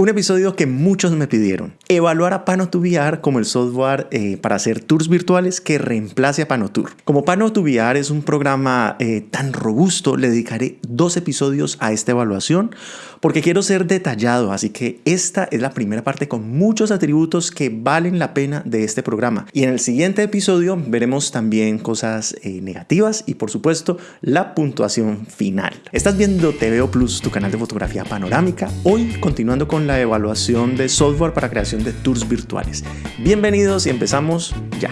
Un episodio que muchos me pidieron. Evaluar a Pano2VR como el software eh, para hacer tours virtuales que reemplace a PanoTour. Como Pano2VR es un programa eh, tan robusto, le dedicaré dos episodios a esta evaluación porque quiero ser detallado, así que esta es la primera parte con muchos atributos que valen la pena de este programa. Y en el siguiente episodio veremos también cosas eh, negativas y por supuesto la puntuación final. Estás viendo TVO Plus, tu canal de fotografía panorámica, hoy continuando con la evaluación de software para creación de tours virtuales. Bienvenidos y empezamos ya.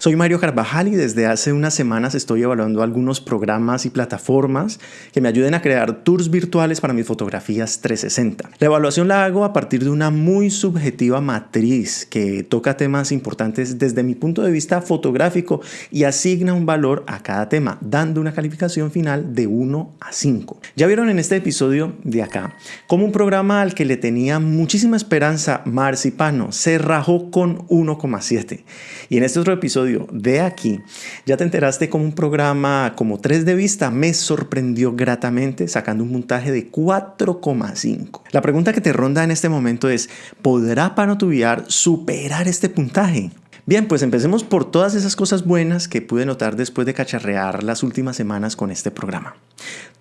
Soy Mario Carvajal y desde hace unas semanas estoy evaluando algunos programas y plataformas que me ayuden a crear tours virtuales para mis fotografías 360. La evaluación la hago a partir de una muy subjetiva matriz que toca temas importantes desde mi punto de vista fotográfico y asigna un valor a cada tema, dando una calificación final de 1 a 5. Ya vieron en este episodio de acá cómo un programa al que le tenía muchísima esperanza, Marcipano, se rajó con 1,7. Y en este otro episodio de aquí, ya te enteraste como un programa como 3 de vista me sorprendió gratamente sacando un montaje de 4,5. La pregunta que te ronda en este momento es, ¿podrá Panotubiar superar este puntaje? Bien, pues empecemos por todas esas cosas buenas que pude notar después de cacharrear las últimas semanas con este programa.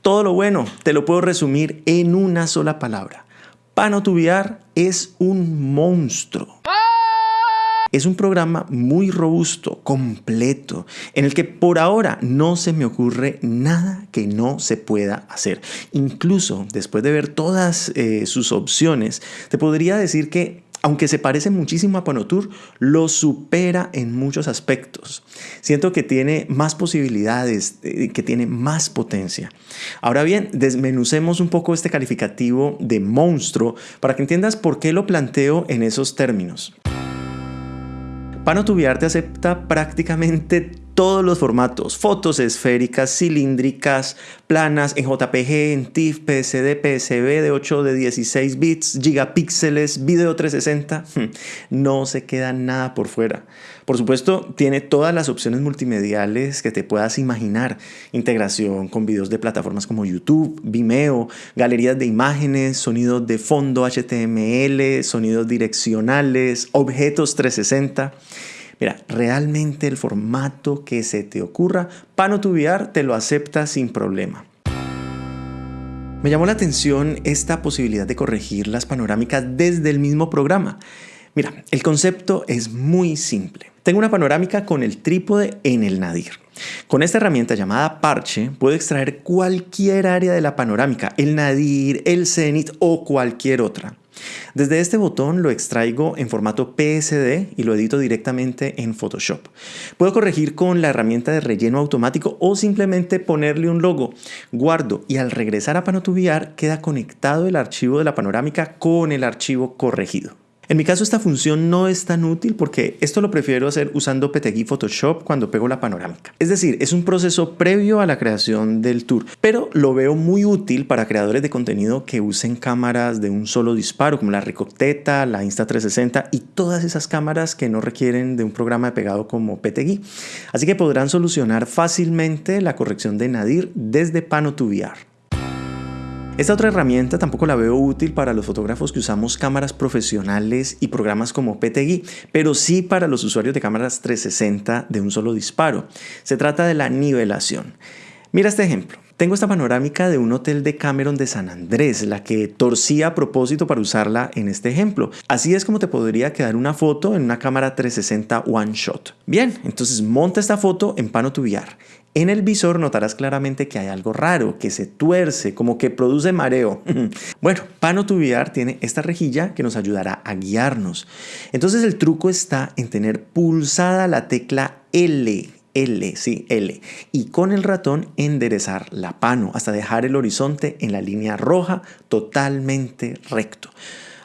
Todo lo bueno te lo puedo resumir en una sola palabra. Panotubiar es un monstruo. Es un programa muy robusto, completo, en el que por ahora no se me ocurre nada que no se pueda hacer. Incluso después de ver todas eh, sus opciones, te podría decir que aunque se parece muchísimo a Panotour, lo supera en muchos aspectos. Siento que tiene más posibilidades, eh, que tiene más potencia. Ahora bien, desmenucemos un poco este calificativo de monstruo para que entiendas por qué lo planteo en esos términos. Panotubiarte acepta prácticamente todos los formatos, fotos esféricas, cilíndricas, planas, en JPG, en TIFF, PSD, PSV de 8 de 16 bits, gigapíxeles, video 360, no se queda nada por fuera. Por supuesto, tiene todas las opciones multimediales que te puedas imaginar. Integración con videos de plataformas como YouTube, Vimeo, galerías de imágenes, sonidos de fondo HTML, sonidos direccionales, objetos 360. Mira, realmente el formato que se te ocurra, Pano2VR te lo acepta sin problema. Me llamó la atención esta posibilidad de corregir las panorámicas desde el mismo programa. Mira, el concepto es muy simple. Tengo una panorámica con el trípode en el nadir. Con esta herramienta llamada parche puedo extraer cualquier área de la panorámica, el nadir, el cenit o cualquier otra. Desde este botón lo extraigo en formato PSD y lo edito directamente en Photoshop. Puedo corregir con la herramienta de relleno automático o simplemente ponerle un logo. Guardo y al regresar a Pano2VR queda conectado el archivo de la panorámica con el archivo corregido. En mi caso esta función no es tan útil porque esto lo prefiero hacer usando PTGui Photoshop cuando pego la panorámica. Es decir, es un proceso previo a la creación del tour, pero lo veo muy útil para creadores de contenido que usen cámaras de un solo disparo como la Ricocteta, la Insta360 y todas esas cámaras que no requieren de un programa de pegado como PTGui. Así que podrán solucionar fácilmente la corrección de nadir desde Pano 2 VR. Esta otra herramienta tampoco la veo útil para los fotógrafos que usamos cámaras profesionales y programas como PTGui, pero sí para los usuarios de cámaras 360 de un solo disparo. Se trata de la nivelación. Mira este ejemplo. Tengo esta panorámica de un hotel de Cameron de San Andrés, la que torcí a propósito para usarla en este ejemplo. Así es como te podría quedar una foto en una cámara 360 One Shot. Bien, entonces monta esta foto en Pano VR. En el visor notarás claramente que hay algo raro, que se tuerce, como que produce mareo. bueno, Pano VR tiene esta rejilla que nos ayudará a guiarnos. Entonces el truco está en tener pulsada la tecla L L, sí, L. Y con el ratón enderezar la pano hasta dejar el horizonte en la línea roja totalmente recto.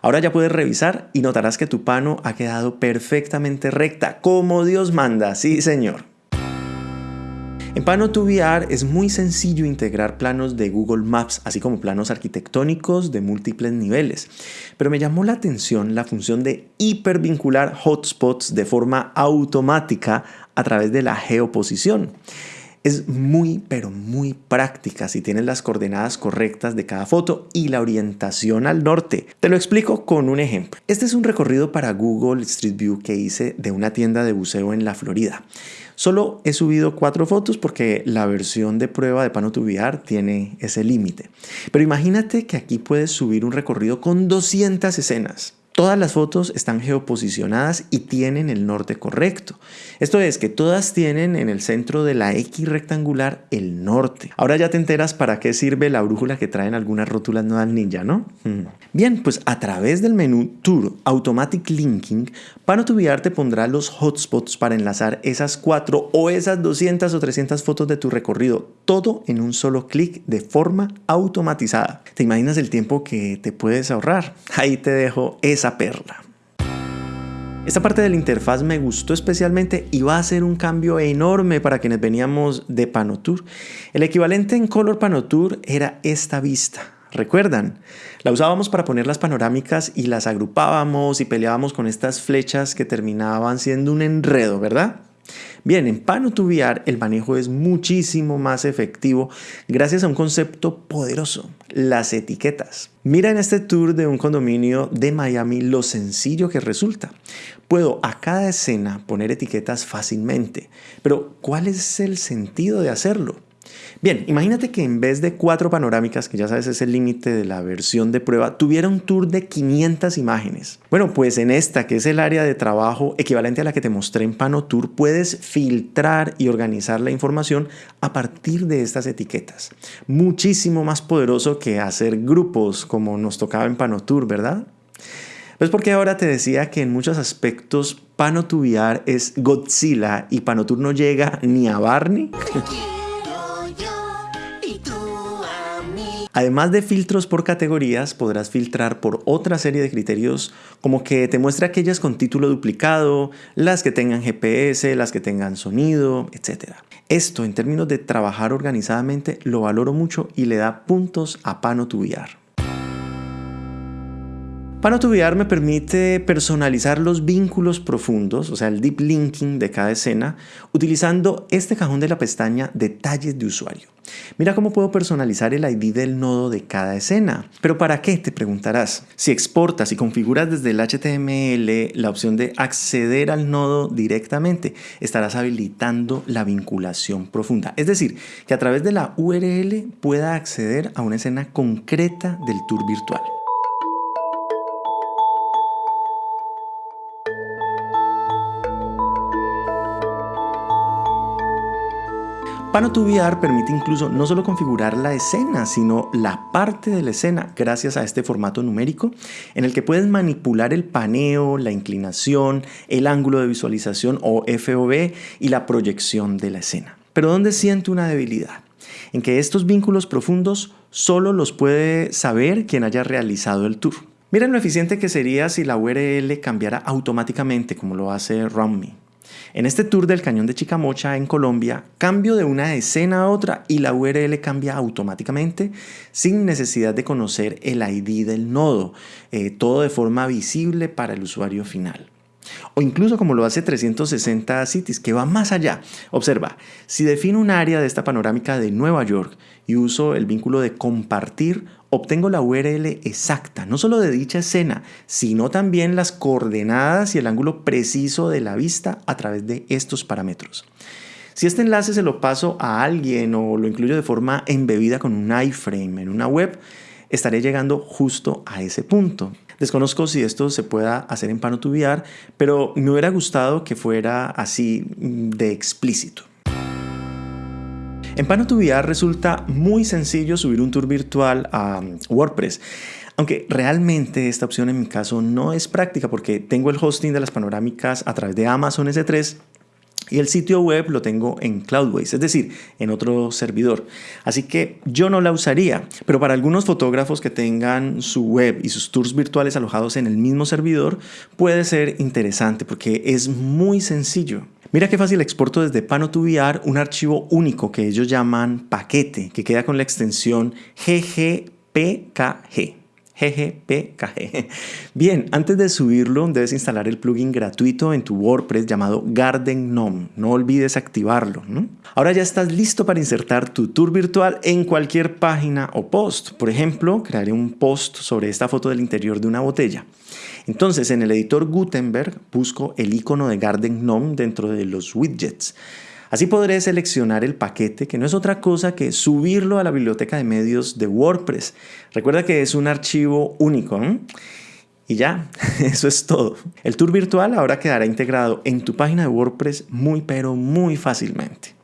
Ahora ya puedes revisar y notarás que tu pano ha quedado perfectamente recta, como Dios manda, sí señor. En Pano 2 VR es muy sencillo integrar planos de Google Maps, así como planos arquitectónicos de múltiples niveles. Pero me llamó la atención la función de hipervincular hotspots de forma automática a través de la geoposición. Es muy, pero muy práctica si tienes las coordenadas correctas de cada foto y la orientación al norte. Te lo explico con un ejemplo. Este es un recorrido para Google Street View que hice de una tienda de buceo en la Florida. Solo he subido cuatro fotos porque la versión de prueba de Pano2VR tiene ese límite. Pero imagínate que aquí puedes subir un recorrido con 200 escenas. Todas las fotos están geoposicionadas y tienen el norte correcto. Esto es que todas tienen en el centro de la X rectangular el norte. Ahora ya te enteras para qué sirve la brújula que traen algunas rótulas Nodal Ninja, ¿no? Bien, pues a través del menú Tour Automatic Linking, Pano2VR te pondrá los hotspots para enlazar esas cuatro o esas 200 o 300 fotos de tu recorrido, todo en un solo clic de forma automatizada. ¿Te imaginas el tiempo que te puedes ahorrar? Ahí te dejo esa perla. Esta parte de la interfaz me gustó especialmente y va a ser un cambio enorme para quienes veníamos de Panotour. El equivalente en Color Panotour era esta vista. ¿Recuerdan? La usábamos para poner las panorámicas y las agrupábamos y peleábamos con estas flechas que terminaban siendo un enredo, ¿verdad? Bien, en Pano2VR el manejo es muchísimo más efectivo gracias a un concepto poderoso, las etiquetas. Mira en este tour de un condominio de Miami lo sencillo que resulta. Puedo a cada escena poner etiquetas fácilmente, pero ¿cuál es el sentido de hacerlo? Bien, imagínate que en vez de cuatro panorámicas, que ya sabes es el límite de la versión de prueba, tuviera un tour de 500 imágenes. Bueno, pues en esta, que es el área de trabajo equivalente a la que te mostré en PanoTour, puedes filtrar y organizar la información a partir de estas etiquetas. Muchísimo más poderoso que hacer grupos como nos tocaba en PanoTour, ¿verdad? Pues porque ahora te decía que en muchos aspectos Panotubiar es Godzilla y Panotour no llega ni a Barney. Además de filtros por categorías, podrás filtrar por otra serie de criterios como que te muestre aquellas con título duplicado, las que tengan GPS, las que tengan sonido, etc. Esto en términos de trabajar organizadamente lo valoro mucho y le da puntos a Pano VR. Pano2VR me permite personalizar los vínculos profundos, o sea, el deep linking de cada escena, utilizando este cajón de la pestaña Detalles de usuario. Mira cómo puedo personalizar el ID del nodo de cada escena. ¿Pero para qué? Te preguntarás. Si exportas y configuras desde el HTML la opción de acceder al nodo directamente, estarás habilitando la vinculación profunda. Es decir, que a través de la URL pueda acceder a una escena concreta del tour virtual. Pano2VR permite incluso no solo configurar la escena, sino la parte de la escena gracias a este formato numérico en el que puedes manipular el paneo, la inclinación, el ángulo de visualización o FOV y la proyección de la escena. Pero ¿dónde siento una debilidad? En que estos vínculos profundos solo los puede saber quien haya realizado el tour. Miren lo eficiente que sería si la URL cambiara automáticamente como lo hace RunMe. En este tour del cañón de Chicamocha en Colombia, cambio de una escena a otra y la URL cambia automáticamente sin necesidad de conocer el ID del nodo, eh, todo de forma visible para el usuario final. O incluso como lo hace 360 Cities, que va más allá. Observa, si defino un área de esta panorámica de Nueva York y uso el vínculo de compartir obtengo la URL exacta, no solo de dicha escena, sino también las coordenadas y el ángulo preciso de la vista a través de estos parámetros. Si este enlace se lo paso a alguien o lo incluyo de forma embebida con un iframe en una web, estaré llegando justo a ese punto. Desconozco si esto se pueda hacer en Pano2VR, pero me hubiera gustado que fuera así de explícito. En Pano2VR resulta muy sencillo subir un tour virtual a WordPress. Aunque realmente esta opción en mi caso no es práctica porque tengo el hosting de las panorámicas a través de Amazon S3 y el sitio web lo tengo en Cloudways, es decir, en otro servidor. Así que yo no la usaría, pero para algunos fotógrafos que tengan su web y sus tours virtuales alojados en el mismo servidor, puede ser interesante porque es muy sencillo. Mira qué fácil exporto desde Pano2VR un archivo único que ellos llaman paquete, que queda con la extensión ggpkg. GGPKG. Bien, antes de subirlo debes instalar el plugin gratuito en tu WordPress llamado Garden Gnome. No olvides activarlo. Ahora ya estás listo para insertar tu tour virtual en cualquier página o post. Por ejemplo, crearé un post sobre esta foto del interior de una botella. Entonces, en el editor Gutenberg busco el icono de Garden Gnome dentro de los widgets. Así podré seleccionar el paquete, que no es otra cosa que subirlo a la biblioteca de medios de WordPress. Recuerda que es un archivo único. Y ya, eso es todo. El tour virtual ahora quedará integrado en tu página de WordPress muy pero muy fácilmente.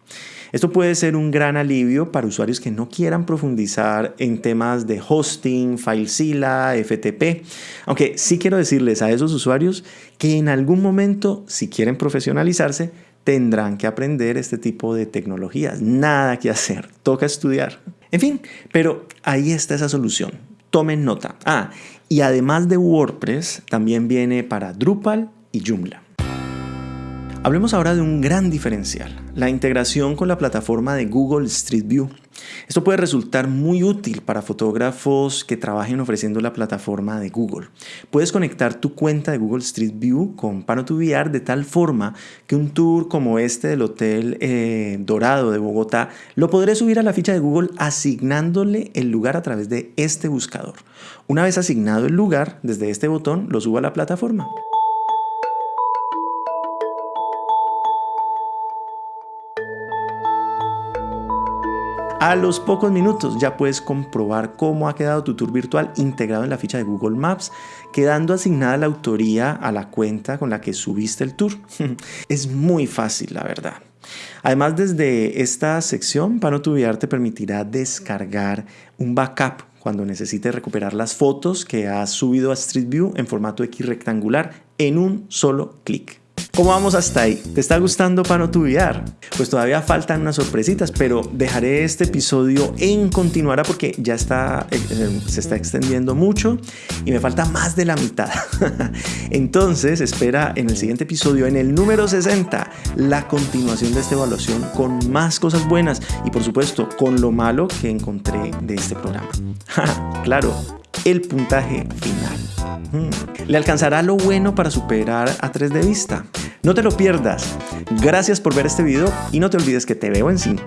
Esto puede ser un gran alivio para usuarios que no quieran profundizar en temas de hosting, FileZilla, FTP, aunque sí quiero decirles a esos usuarios que en algún momento, si quieren profesionalizarse, tendrán que aprender este tipo de tecnologías. Nada que hacer, toca estudiar. En fin, pero ahí está esa solución. Tomen nota. Ah, y además de WordPress, también viene para Drupal y Joomla. Hablemos ahora de un gran diferencial, la integración con la plataforma de Google Street View. Esto puede resultar muy útil para fotógrafos que trabajen ofreciendo la plataforma de Google. Puedes conectar tu cuenta de Google Street View con Pano2VR de tal forma que un tour como este del Hotel eh, Dorado de Bogotá lo podré subir a la ficha de Google asignándole el lugar a través de este buscador. Una vez asignado el lugar, desde este botón lo subo a la plataforma. A los pocos minutos ya puedes comprobar cómo ha quedado tu tour virtual integrado en la ficha de Google Maps, quedando asignada la autoría a la cuenta con la que subiste el tour. es muy fácil, la verdad. Además, desde esta sección, Pano te permitirá descargar un backup cuando necesites recuperar las fotos que has subido a Street View en formato X rectangular en un solo clic. ¿Cómo vamos hasta ahí? ¿Te está gustando para no tubiar? Pues todavía faltan unas sorpresitas, pero dejaré este episodio en continuará porque ya está, eh, eh, se está extendiendo mucho y me falta más de la mitad. Entonces espera en el siguiente episodio, en el número 60, la continuación de esta evaluación con más cosas buenas y por supuesto con lo malo que encontré de este programa. claro, el puntaje final. Hmm. ¿Le alcanzará lo bueno para superar a 3 de vista? No te lo pierdas. Gracias por ver este video y no te olvides que te veo en 5.